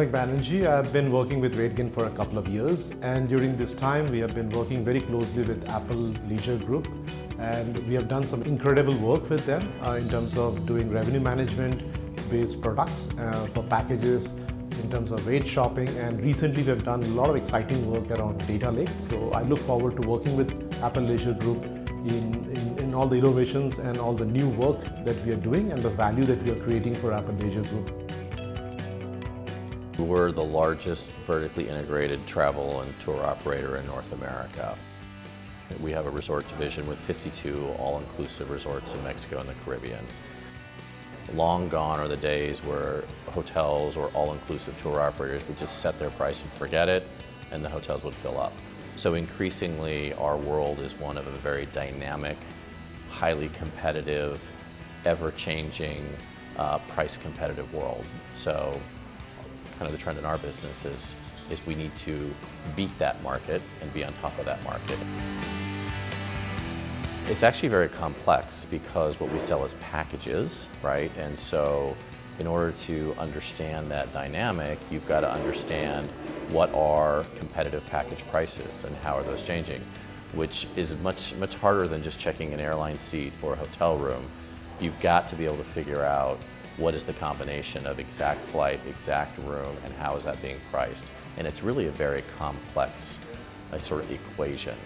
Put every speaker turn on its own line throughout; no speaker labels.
Manik Banerjee. I've been working with RateGain for a couple of years and during this time we have been working very closely with Apple Leisure Group and we have done some incredible work with them uh, in terms of doing revenue management based products uh, for packages in terms of rate shopping and recently we've done a lot of exciting work around data lake so I look forward to working with Apple Leisure Group in, in, in, all the innovations and all the new work that we are doing and the value that we are creating for Apple Leisure Group.
We're the largest vertically integrated travel and tour operator in North America. We have a resort division with 52 all-inclusive resorts in Mexico and the Caribbean. Long gone are the days where hotels or all-inclusive tour operators would just set their price and forget it, and the hotels would fill up. So increasingly, our world is one of a very dynamic, highly competitive, ever-changing, uh, price competitive world. So kind of the trend in our business is, is we need to beat that market and be on top of that market. It's actually very complex because what we sell is packages, right? And so in order to understand that dynamic, you've got to understand what are competitive package prices and how are those changing, which is much, much harder than just checking an airline seat or a hotel room. You've got to be able to figure out what is the combination of exact flight, exact room, and how is that being priced. And it's really a very complex uh, sort of equation.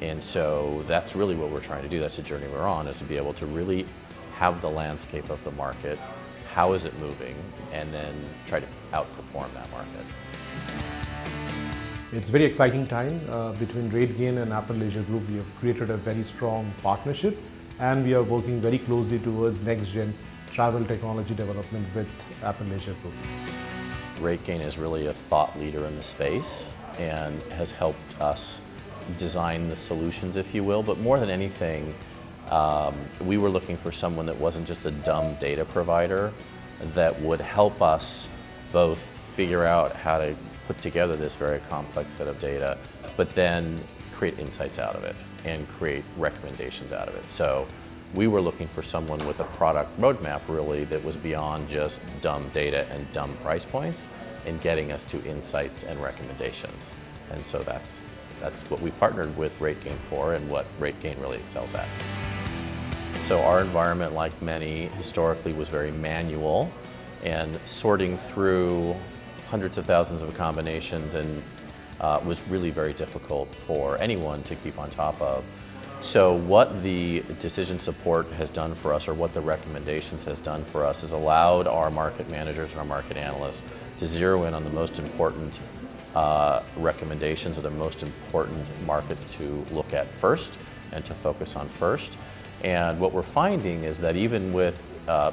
And so that's really what we're trying to do. That's the journey we're on, is to be able to really have the landscape of the market, how is it moving, and then try to outperform that market.
It's a very exciting time uh, between RateGain and Apple Leisure Group. We have created a very strong partnership and we are working very closely towards next-gen travel technology development with Apple Leisure Group.
RateGain is really a thought leader in the space and has helped us design the solutions, if you will, but more than anything, um, we were looking for someone that wasn't just a dumb data provider, that would help us both figure out how to put together this very complex set of data, but then create insights out of it and create recommendations out of it. So we were looking for someone with a product roadmap really that was beyond just dumb data and dumb price points and getting us to insights and recommendations. And so that's that's what we partnered with RateGain for and what RateGain really excels at. So our environment, like many, historically was very manual and sorting through hundreds of thousands of combinations and uh, was really very difficult for anyone to keep on top of. So what the decision support has done for us or what the recommendations has done for us is allowed our market managers and our market analysts to zero in on the most important uh, recommendations or the most important markets to look at first and to focus on first. And what we're finding is that even with uh,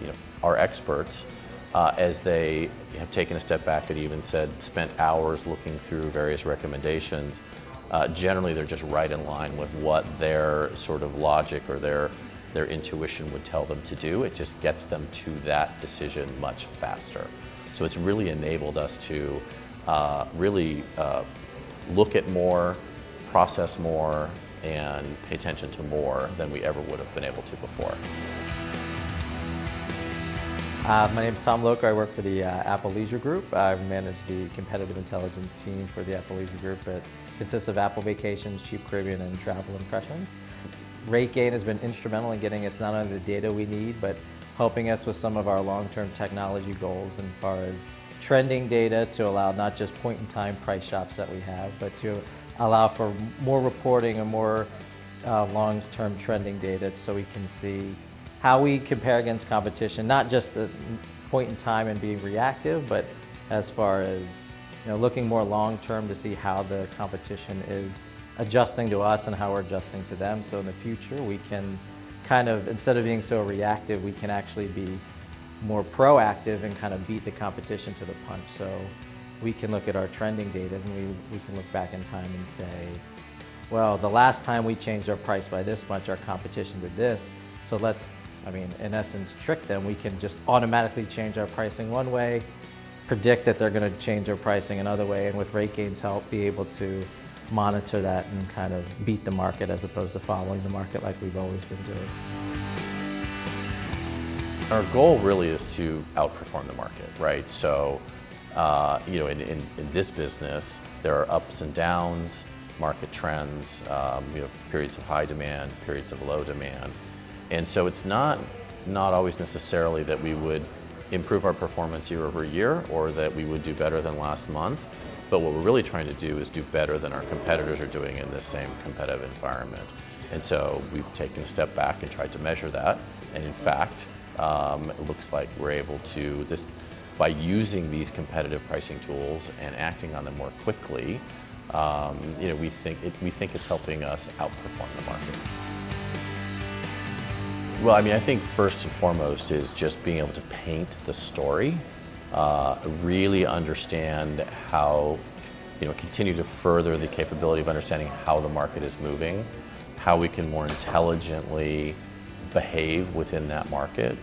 you know, our experts, uh, as they have taken a step back and even said spent hours looking through various recommendations, uh, generally they're just right in line with what their sort of logic or their their intuition would tell them to do. It just gets them to that decision much faster. So it's really enabled us to uh, really uh, look at more, process more, and pay attention to more than we ever would have been able to before.
Uh, my name is Tom Locher. I work for the uh, Apple Leisure Group. I manage the competitive intelligence team for the Apple Leisure Group. It consists of Apple Vacations, Cheap Caribbean, and Travel Impressions. RateGain has been instrumental in getting us not only the data we need, but helping us with some of our long-term technology goals as far as trending data to allow not just point-in-time price shops that we have, but to allow for more reporting and more uh, long-term trending data so we can see how we compare against competition, not just the point in time and being reactive, but as far as you know, looking more long-term to see how the competition is adjusting to us and how we're adjusting to them. So in the future, we can kind of, instead of being so reactive, we can actually be more proactive and kind of beat the competition to the punch. So we can look at our trending data and we, we can look back in time and say, well, the last time we changed our price by this much, our competition did this. So let's, I mean, in essence, trick them. We can just automatically change our pricing one way, predict that they're going to change their pricing another way, and with RateGain's help, be able to monitor that and kind of beat the market as opposed to following the market like we've always been doing.
Our goal really is to outperform the market, right? So uh, you know, in, in, in, this business, there are ups and downs, market trends, um, you have periods of high demand, periods of low demand. And so it's not, not always necessarily that we would improve our performance year over year or that we would do better than last month. But what we're really trying to do is do better than our competitors are doing in this same competitive environment. And so we've taken a step back and tried to measure that. And in fact, um, it looks like we're able to, this, by using these competitive pricing tools and acting on them more quickly, um, you know, we think, it, we think it's helping us outperform the market. Well, I mean, I think first and foremost is just being able to paint the story, uh, really understand how, you know, continue to further the capability of understanding how the market is moving, how we can more intelligently behave within that market,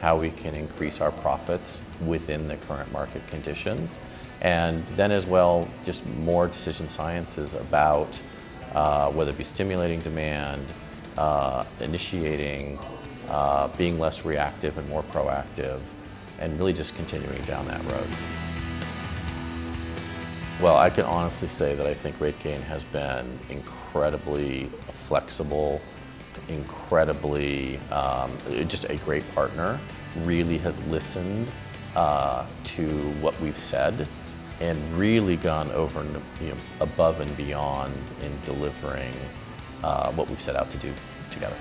how we can increase our profits within the current market conditions, and then as well, just more decision sciences about uh, whether it be stimulating demand, uh, initiating, uh, being less reactive and more proactive, and really just continuing down that road. Well, I can honestly say that I think RateGain has been incredibly flexible, incredibly, um, just a great partner, really has listened uh, to what we've said and really gone over and you know, above and beyond in delivering uh, what we've set out to do together.